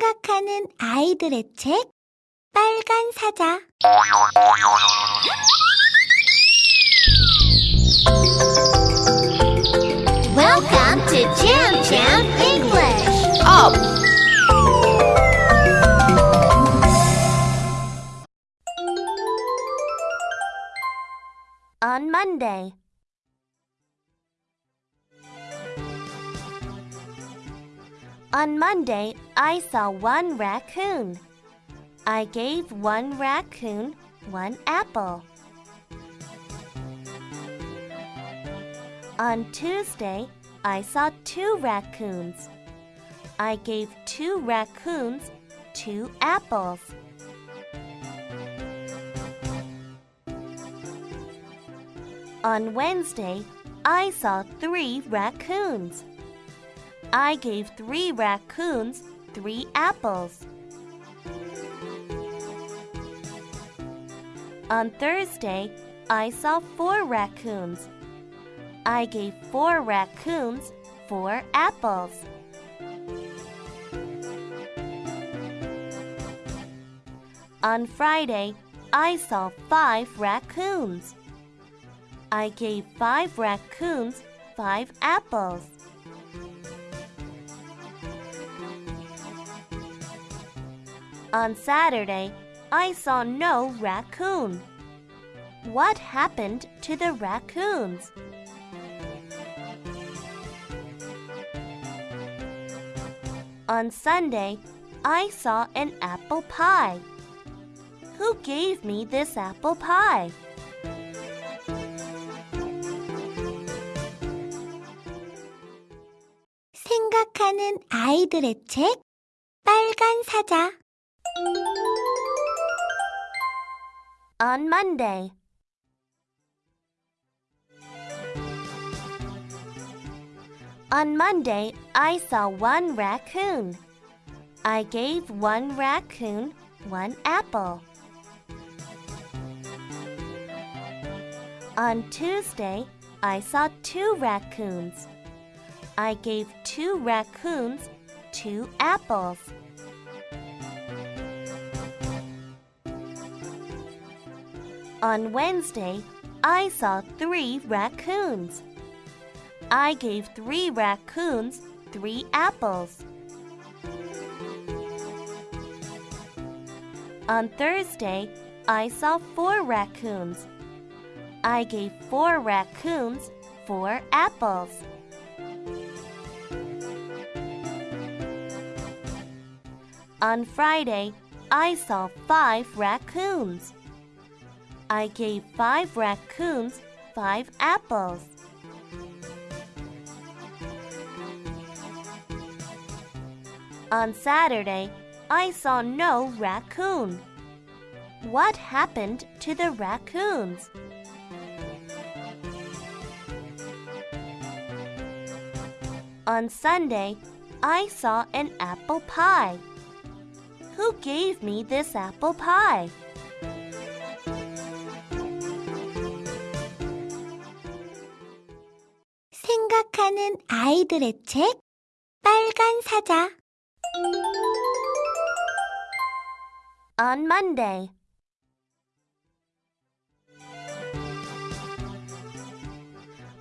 생각하는 아이들의 책 빨간 사자 Welcome to Jam Jam English. Up! On Monday. On Monday, I saw one raccoon. I gave one raccoon one apple. On Tuesday, I saw two raccoons. I gave two raccoons two apples. On Wednesday, I saw three raccoons. I gave three raccoons three apples. On Thursday, I saw four raccoons. I gave four raccoons four apples. On Friday, I saw five raccoons. I gave five raccoons five apples. On Saturday, I saw no raccoon. What happened to the raccoons? On Sunday, I saw an apple pie. Who gave me this apple pie? 생각하는 아이들의 책 빨간 사자 on Monday On Monday, I saw one raccoon. I gave one raccoon one apple. On Tuesday, I saw two raccoons. I gave two raccoons two apples. On Wednesday, I saw three raccoons. I gave three raccoons three apples. On Thursday, I saw four raccoons. I gave four raccoons four apples. On Friday, I saw five raccoons. I gave five raccoons five apples. On Saturday, I saw no raccoon. What happened to the raccoons? On Sunday, I saw an apple pie. Who gave me this apple pie? 생각하는 아이들의 책 빨간 사자 On Monday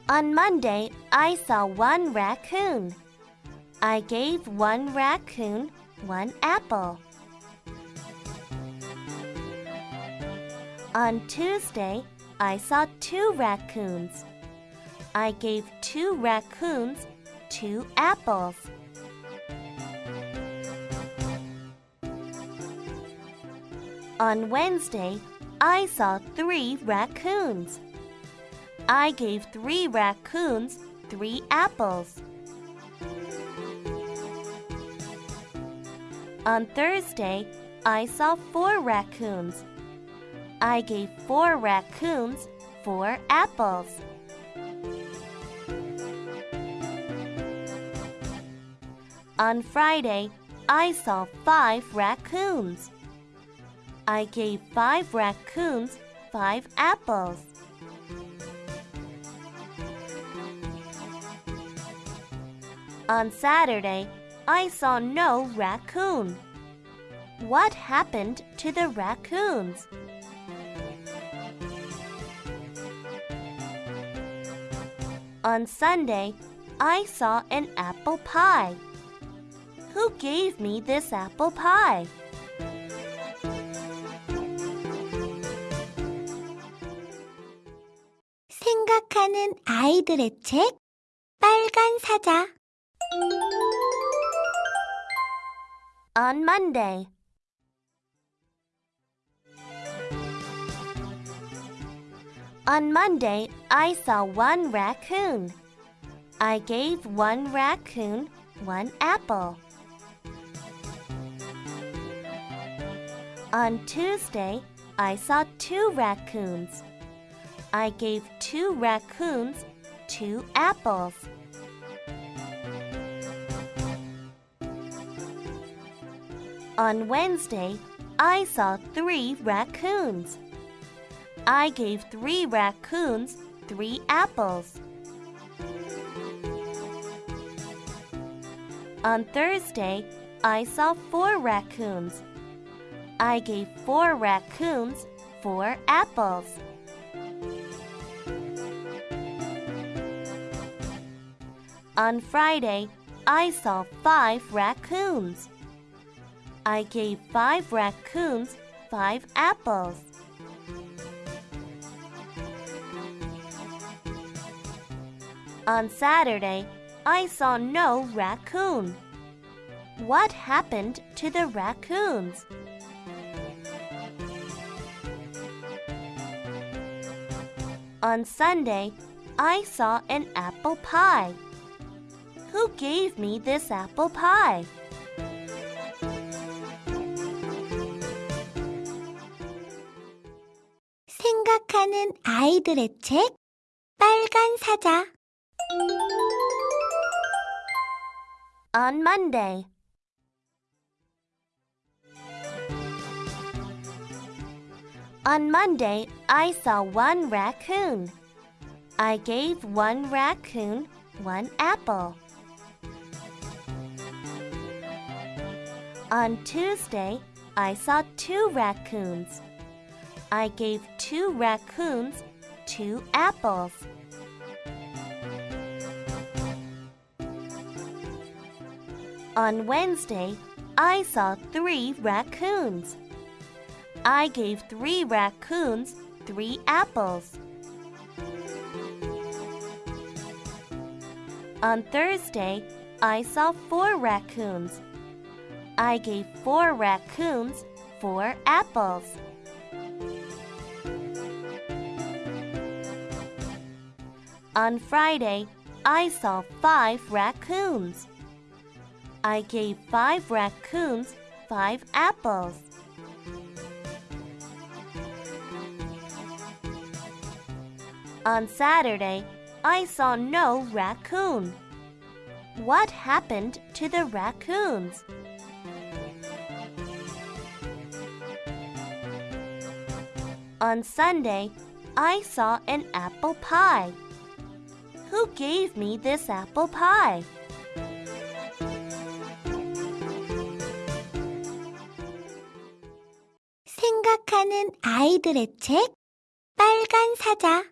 On Monday, I saw one raccoon. I gave one raccoon one apple. On Tuesday, I saw two raccoons. I gave two raccoons two apples. On Wednesday, I saw three raccoons. I gave three raccoons three apples. On Thursday, I saw four raccoons. I gave four raccoons four apples. On Friday, I saw five raccoons. I gave five raccoons five apples. On Saturday, I saw no raccoon. What happened to the raccoons? On Sunday, I saw an apple pie Who gave me this apple pie? 생각하는 아이들의 책 빨간 사자 On Monday. On Monday, I saw one raccoon. I gave one raccoon one apple. On Tuesday, I saw two raccoons. I gave two raccoons two apples. On Wednesday, I saw three raccoons. I gave three raccoons three apples. On Thursday, I saw four raccoons. I gave four raccoons four apples. On Friday, I saw five raccoons. I gave five raccoons five apples. On Saturday, I saw no raccoon. What happened to the raccoons? On Sunday, I saw an apple pie. Who gave me this apple pie? 생각하는 아이들의 책 빨간 사자 On Monday. On Monday, I saw one raccoon. I gave one raccoon one apple. On Tuesday, I saw two raccoons. I gave two raccoons two apples. On Wednesday, I saw three raccoons. I gave three raccoons three apples. On Thursday, I saw four raccoons. I gave four raccoons four apples. On Friday, I saw five raccoons. I gave five raccoons five apples. On Saturday, I saw no raccoon. What happened to the raccoons? On Sunday, I saw an apple pie. Who gave me this apple pie? 생각하는 아이들의 책 빨간 사자